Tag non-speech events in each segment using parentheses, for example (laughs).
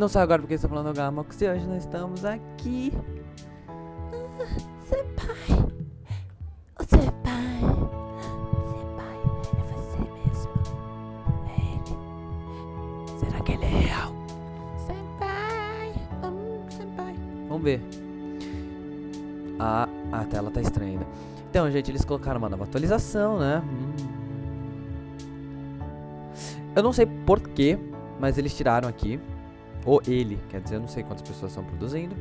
Não sei agora porque está falando Gamox e hoje nós estamos aqui. Ah, senpai. O senpai. Senpai, é você mesmo. É ele. Será que ele é real? Senpai. Hum, senpai. Vamos ver. Ah, a tela tá estranha ainda. Então, gente, eles colocaram uma nova atualização, né? Hum. Eu não sei porquê, mas eles tiraram aqui. Ou ele, quer dizer, eu não sei quantas pessoas estão produzindo.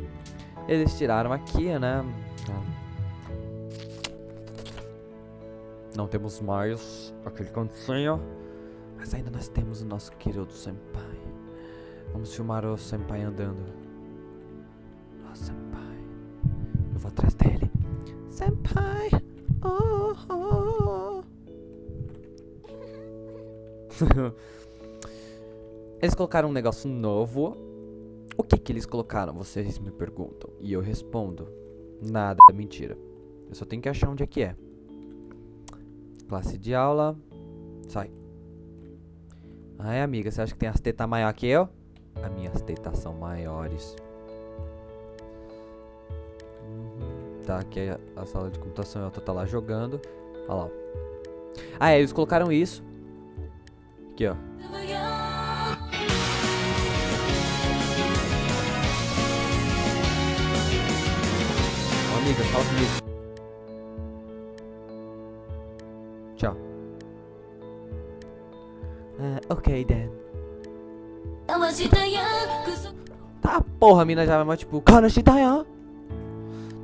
Eles tiraram aqui, né? Não temos mais aquele cantinho. Mas ainda nós temos o nosso querido Senpai. Vamos filmar o Senpai andando. Nossa, Senpai. Eu vou atrás dele. Senpai. Oh, oh. (laughs) eles colocaram um negócio novo. O que que eles colocaram? Vocês me perguntam. E eu respondo. Nada, é mentira. Eu só tenho que achar onde é que é. Classe de aula. Sai. Ai, amiga, você acha que tem as tetas maior que eu? As minhas tetas são maiores. Uhum. Tá, aqui é a sala de computação. Eu tô tá lá jogando. Olha lá. Ah, é, eles colocaram isso. Aqui, ó. Amiga, fala comigo. Tchau. Ah, ok, Dan. Tá, porra, a mina já vai tipo.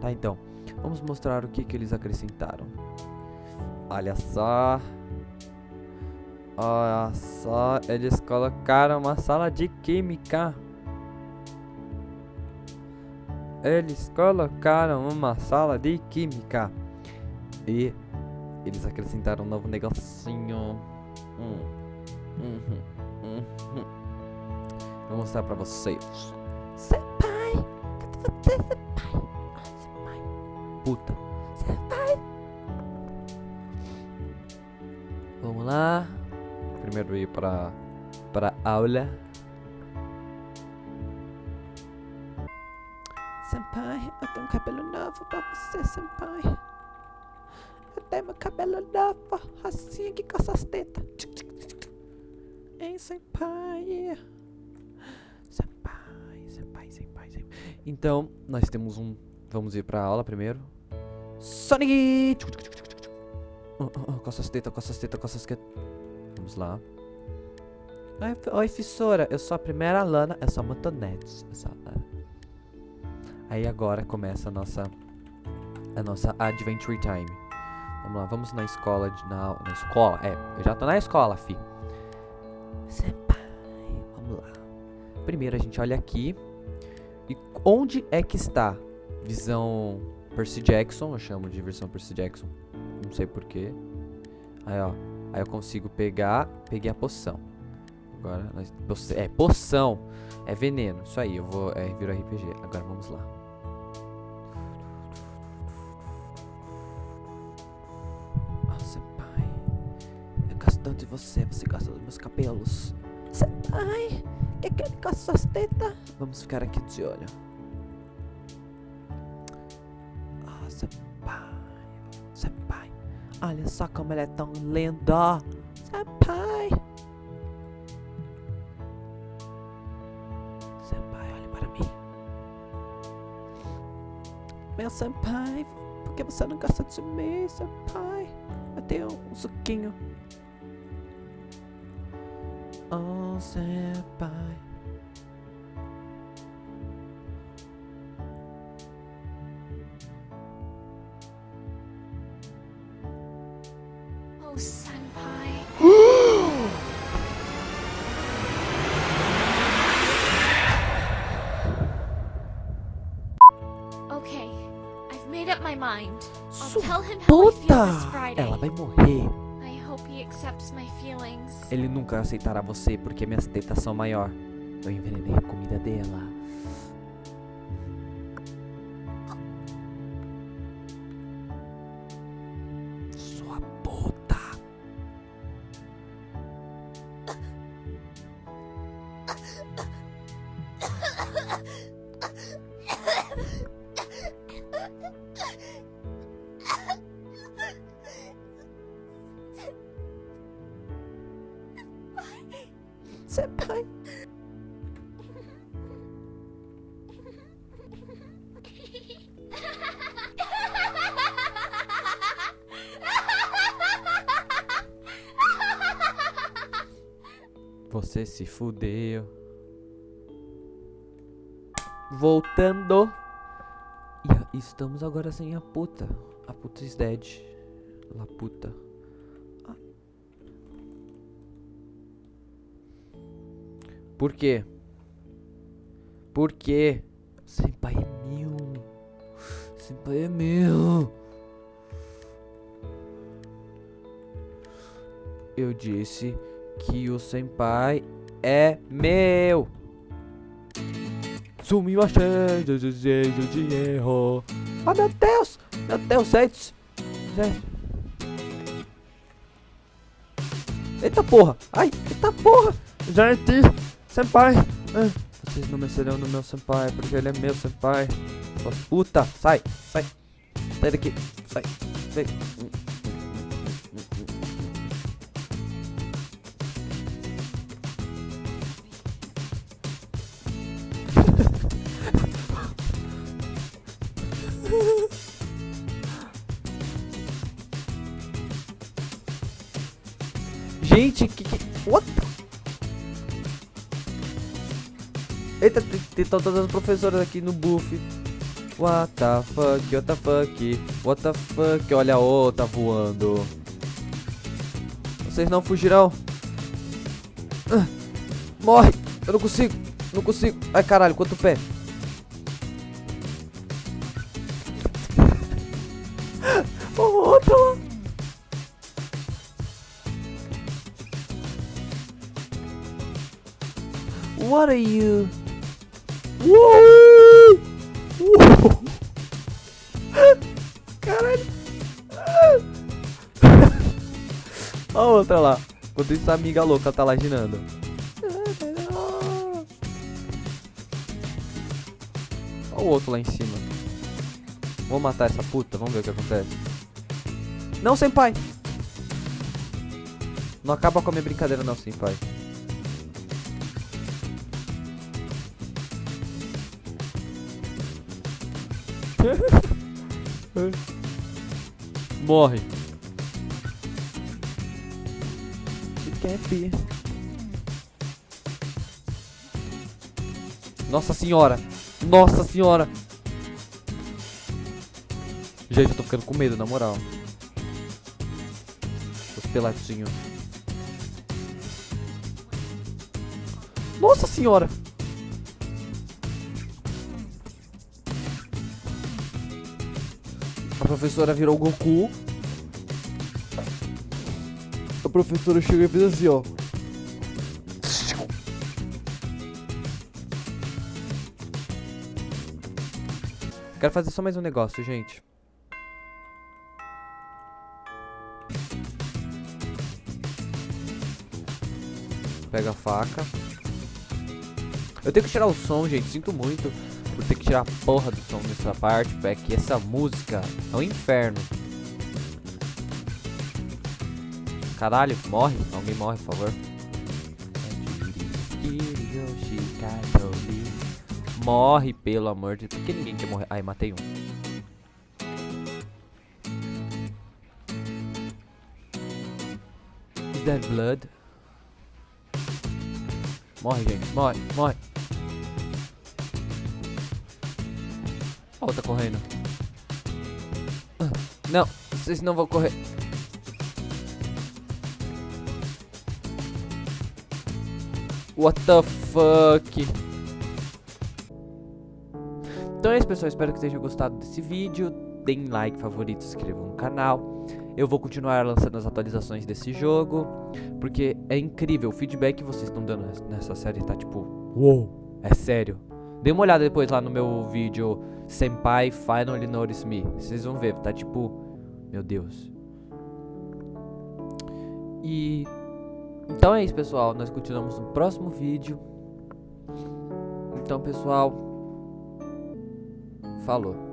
Tá, então. Vamos mostrar o que que eles acrescentaram. Olha só. Olha só, eles colocaram uma sala de química. Eles colocaram uma sala de química. E eles acrescentaram um novo negocinho. Hum. Uhum. Uhum. Vou mostrar pra vocês. Senpai. Cadê você, senpai? Ah, senpai. Puta. Senpai. Vamos lá. Primeiro ir para para a aula. Tenho meu cabelo novo, assim aqui com essas tetas. Hein, senpai? Senpai, senpai, senpai, senpai. Então, nós temos um. Vamos ir pra aula primeiro. Sonic! Com essas tetas, com essas tetas, com essas tetas. Vamos lá. Oi, professora. Eu sou a primeira aluna. Eu sou a Motonete. Sou a... Aí agora começa a nossa a nossa Adventure Time. Vamos lá, vamos na escola de, na, na escola. É, eu já tô na escola, fi. Senpai. Vamos lá. Primeiro a gente olha aqui. E onde é que está? Visão Percy Jackson, eu chamo de versão Percy Jackson. Não sei porquê. Aí, ó. Aí eu consigo pegar. Peguei a poção. Agora, é, poção. É veneno. Isso aí, eu vou. É, viro RPG. Agora vamos lá. Tanto de você. Você gosta dos meus cabelos. Senpai, que que ele com as suas tetas? Vamos ficar aqui de olho. Ah, senpai. Senpai. Olha só como ela é tão linda. Senpai. Senpai, olhe para mim. Meu senpai, por que você não gosta de mim, senpai? Eu tenho um suquinho. Oh, senpai. Oh, senpai. okay, I've made up my mind. I'll tell him how I feel this puta! Friday. Ela vai morrer. Ele nunca aceitará você porque minhas tetas são maior. Eu envenenei a comida dela. Senpai. Você se fudeu. Voltando. E estamos agora sem a puta. A puta is dead. La puta. Por quê? Por quê? Senpai é meu. Senpai é meu. Eu disse que o senpai é meu. Sumimashita desejo de erro. Oh, meu Deus! Meu Deus, gente. Gente. Eita porra. Ai, eita porra. Gente, senpai. Ah, Vocês não mexerão no meu senpai, porque ele é meu senpai. Puta. Sai, sai. Sai daqui. Sai. Vem. (laughs) Gente, que que... What? Eita, tem, todas as professoras aqui no buff. What the fuck, what the fuck, what the fuck. Olha a outra voando. Vocês não fugirão. Ah, morre. Eu não consigo, não consigo. Ai, caralho, quanto pé. (laughs) Outra. What are you? Uou! Uou! Caralho! Olha a outra lá. Enquanto isso, a amiga louca tá lá girando. Olha o outro lá em cima. Vou matar essa puta, vamos ver o que acontece. Não, senpai! Não acaba com a minha brincadeira não, senpai. (laughs) Morre. Cap. Nossa senhora. Nossa senhora. Gente, eu tô ficando com medo, na moral. Os peladinhos. Nossa senhora. A professora virou o Goku. A professora chegou e fez assim, ó. Quero fazer só mais um negócio, gente. Pega a faca. Eu tenho que tirar o som, gente. Sinto muito por ter que tirar a porra do som nessa parte. É que essa música é um inferno. Caralho, morre. Alguém morre, por favor. Morre, pelo amor de Deus. Por que ninguém quer morrer? Ai, matei um. Is that blood? Morre, gente. Morre, morre. A outra correndo. Ah, Não, vocês não vão correr. What the fuck? Então é isso, pessoal. Espero que tenham gostado desse vídeo. Deem like, favorito, se inscrevam no canal. Eu vou continuar lançando as atualizações desse jogo. Porque é incrível. O feedback que vocês estão dando nessa série tá tipo... Uou! É sério. Dê uma olhada depois lá no meu vídeo Senpai Finally Notice Me. Vocês vão ver, tá tipo... Meu Deus. E... Então é isso, pessoal. Nós continuamos no próximo vídeo. Então, pessoal. Falou.